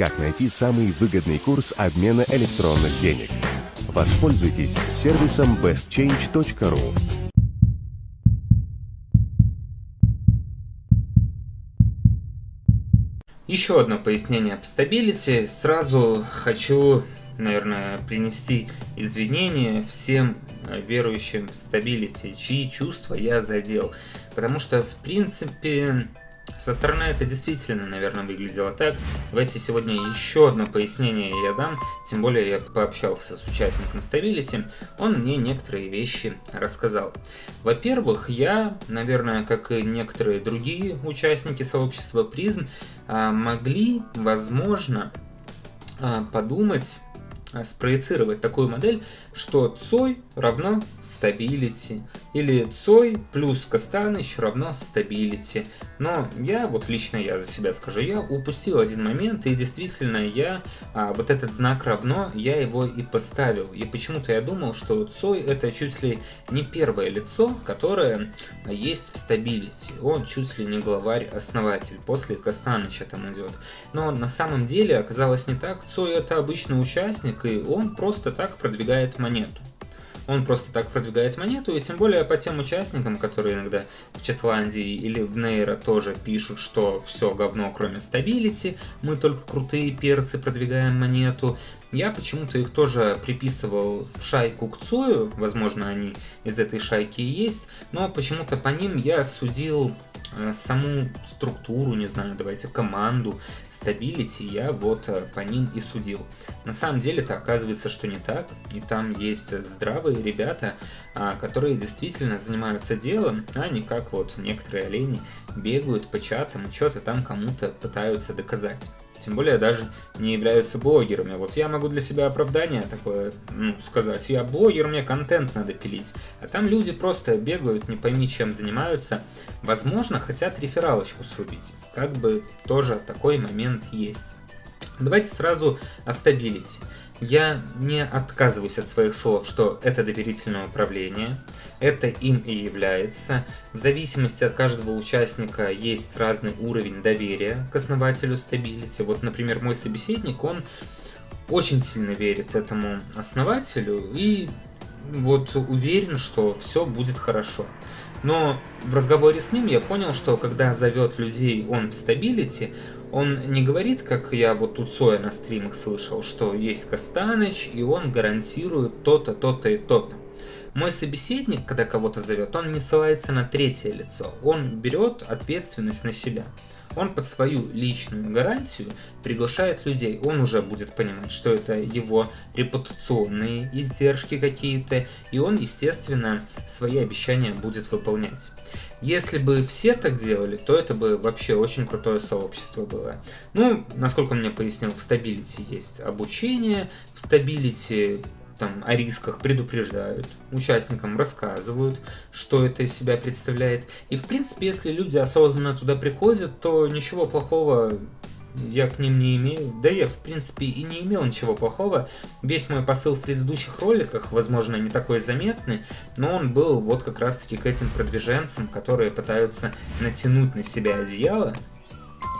как найти самый выгодный курс обмена электронных денег. Воспользуйтесь сервисом bestchange.ru. Еще одно пояснение об Stability. Сразу хочу, наверное, принести извинения всем э, верующим в Stability, чьи чувства я задел. Потому что, в принципе, со стороны это действительно, наверное, выглядело так. Давайте сегодня еще одно пояснение я дам, тем более я пообщался с участником Stability, он мне некоторые вещи рассказал. Во-первых, я, наверное, как и некоторые другие участники сообщества призм, а, могли, возможно, а, подумать а, спроецировать такую модель, что Цой равно stability, или Цой плюс Костаныч равно stability. Но я, вот лично я за себя скажу, я упустил один момент, и действительно я, а, вот этот знак равно, я его и поставил. И почему-то я думал, что Цой это чуть ли не первое лицо, которое есть в stability. Он чуть ли не главарь-основатель, после Костаныча там идет. Но на самом деле оказалось не так. Цой это обычный участник, и он просто так продвигает монету. Он просто так продвигает монету, и тем более по тем участникам, которые иногда в Чатландии или в Нейро тоже пишут, что все говно, кроме Stability, мы только крутые перцы продвигаем монету. Я почему-то их тоже приписывал в шайку к Цою, возможно они из этой шайки и есть, но почему-то по ним я судил Э, саму структуру, не знаю, давайте команду, Stability, я вот э, по ним и судил. На самом деле это оказывается, что не так, и там есть здравые ребята, а, которые действительно занимаются делом, а не как вот некоторые олени бегают по чатам и что-то там кому-то пытаются доказать тем более даже не являются блогерами. Вот я могу для себя оправдание такое ну, сказать, я блогер, мне контент надо пилить, а там люди просто бегают, не пойми чем занимаются, возможно хотят рефералочку срубить, как бы тоже такой момент есть. Давайте сразу о Stability. Я не отказываюсь от своих слов, что это доверительное управление, это им и является. В зависимости от каждого участника есть разный уровень доверия к основателю Stability. Вот, например, мой собеседник, он очень сильно верит этому основателю и вот уверен, что все будет хорошо. Но в разговоре с ним я понял, что когда зовет людей он в Stability, он не говорит, как я вот тут Соя на стримах слышал, что есть Костаныч, и он гарантирует то-то, то-то и то-то. Мой собеседник, когда кого-то зовет, он не ссылается на третье лицо, он берет ответственность на себя. Он под свою личную гарантию приглашает людей. Он уже будет понимать, что это его репутационные издержки какие-то, и он, естественно, свои обещания будет выполнять. Если бы все так делали, то это бы вообще очень крутое сообщество было. Ну, насколько мне пояснил, в Stability есть обучение, в Stability там о рисках предупреждают, участникам рассказывают, что это из себя представляет. И в принципе, если люди осознанно туда приходят, то ничего плохого я к ним не имею. Да я, в принципе, и не имел ничего плохого. Весь мой посыл в предыдущих роликах, возможно, не такой заметный, но он был вот как раз-таки к этим продвиженцам, которые пытаются натянуть на себя одеяло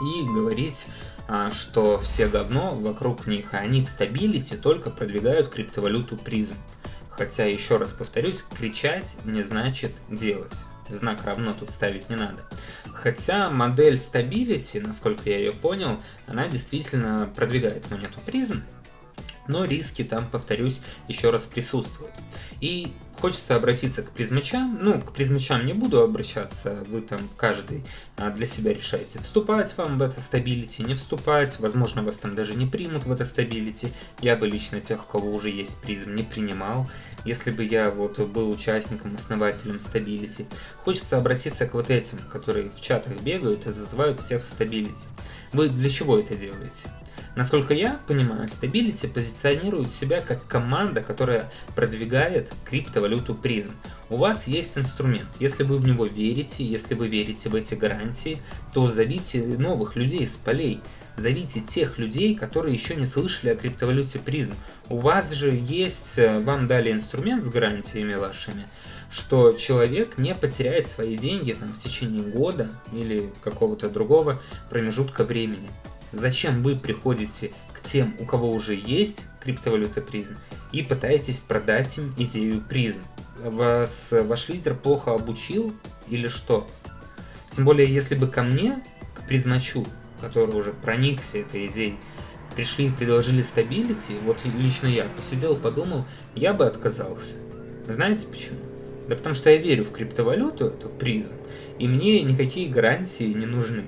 и говорить, а, что все говно вокруг них, а они в стабилити только продвигают криптовалюту призм. Хотя, еще раз повторюсь, кричать не значит делать знак равно тут ставить не надо. Хотя модель Stability, насколько я ее понял, она действительно продвигает монету призм, но риски там, повторюсь, еще раз присутствуют. И хочется обратиться к призмачам. Ну, к призмачам не буду обращаться, вы там каждый а, для себя решаете, вступать вам в это Stability, не вступать. Возможно, вас там даже не примут в это Stability. Я бы лично тех, у кого уже есть призм, не принимал. Если бы я вот был участником, основателем Stability. Хочется обратиться к вот этим, которые в чатах бегают и зазывают всех в Stability. Вы для чего это делаете? Насколько я понимаю, Stability позиционирует себя как команда, которая продвигает криптовалюту призм. У вас есть инструмент. Если вы в него верите, если вы верите в эти гарантии, то зовите новых людей с полей. Зовите тех людей, которые еще не слышали о криптовалюте призм. У вас же есть, э, вам дали инструмент с гарантиями вашими, что человек не потеряет свои деньги там, в течение года или какого-то другого промежутка времени. Зачем вы приходите к тем, у кого уже есть криптовалюта призм, и пытаетесь продать им идею призм? Вас ваш лидер плохо обучил или что? Тем более, если бы ко мне, к призмачу, который уже проникся этой идеей, пришли и предложили стабилити, вот лично я посидел, подумал, я бы отказался. Знаете почему? Да потому что я верю в криптовалюту, эту призм, и мне никакие гарантии не нужны.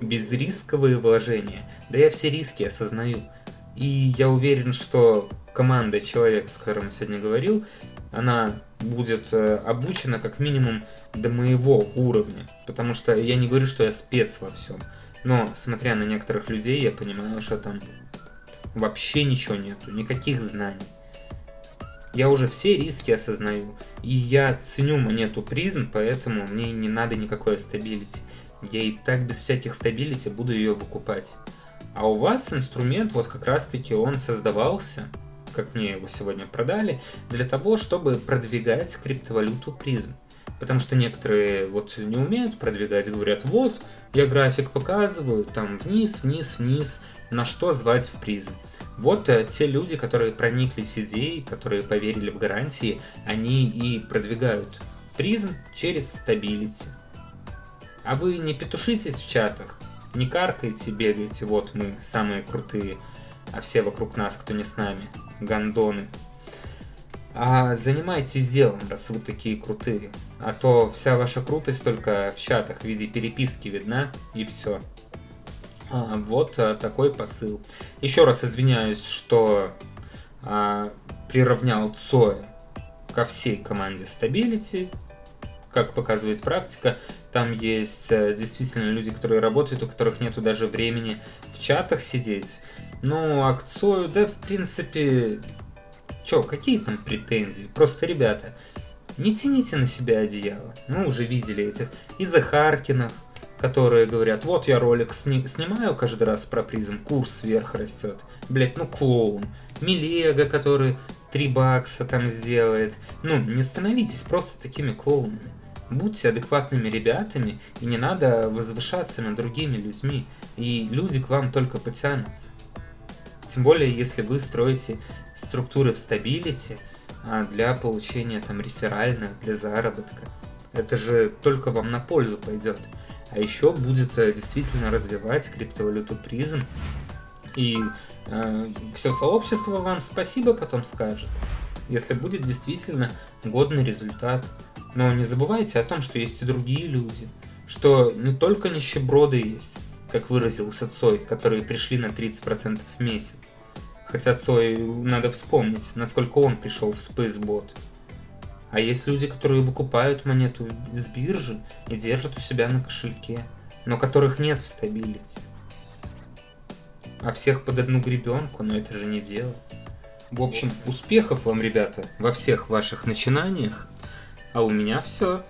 Безрисковые вложения. Да я все риски осознаю. И я уверен, что команда человека, с которым я сегодня говорил, она будет э, обучена как минимум до моего уровня. Потому что я не говорю, что я спец во всем. Но, смотря на некоторых людей, я понимаю, что там вообще ничего нету, никаких знаний. Я уже все риски осознаю. И я ценю монету призм, поэтому мне не надо никакой Stability. Я и так без всяких Stability буду ее выкупать. А у вас инструмент, вот как раз таки он создавался, как мне его сегодня продали, для того, чтобы продвигать криптовалюту призм. Потому что некоторые вот не умеют продвигать, говорят, вот, я график показываю, там вниз, вниз, вниз, на что звать в призм. Вот э, те люди, которые прониклись идеей, которые поверили в гарантии, они и продвигают призм через стабилити. А вы не петушитесь в чатах, не каркайте, бегайте, вот мы самые крутые, а все вокруг нас, кто не с нами, гандоны. А занимайтесь делом, раз вы такие крутые. А то вся ваша крутость только в чатах в виде переписки видна, и все. А, вот а, такой посыл. Еще раз извиняюсь, что а, приравнял Цоя ко всей команде Stability. Как показывает практика, там есть а, действительно люди, которые работают, у которых нету даже времени в чатах сидеть. Ну, а к Цою, да, в принципе, Чё, какие там претензии? Просто, ребята, не тяните на себя одеяло. Мы уже видели этих и Захаркинов, которые говорят, вот я ролик сни снимаю каждый раз про призм, курс вверх растет. Блять, ну клоун. Милега, который 3 бакса там сделает. Ну, не становитесь просто такими клоунами. Будьте адекватными ребятами, и не надо возвышаться над другими людьми, и люди к вам только потянутся. Тем более, если вы строите структуры в стабилити а для получения там реферальных, для заработка. Это же только вам на пользу пойдет. А еще будет э, действительно развивать криптовалюту призм. И э, все сообщество вам спасибо потом скажет, если будет действительно годный результат. Но не забывайте о том, что есть и другие люди, что не только нищеброды есть, как выразился Цой, которые пришли на 30% в месяц. Хотя Цой, надо вспомнить, насколько он пришел в Spacebot. А есть люди, которые выкупают монету с биржи и держат у себя на кошельке, но которых нет в стабилити. А всех под одну гребенку, но это же не дело. В общем, успехов вам, ребята, во всех ваших начинаниях. А у меня все.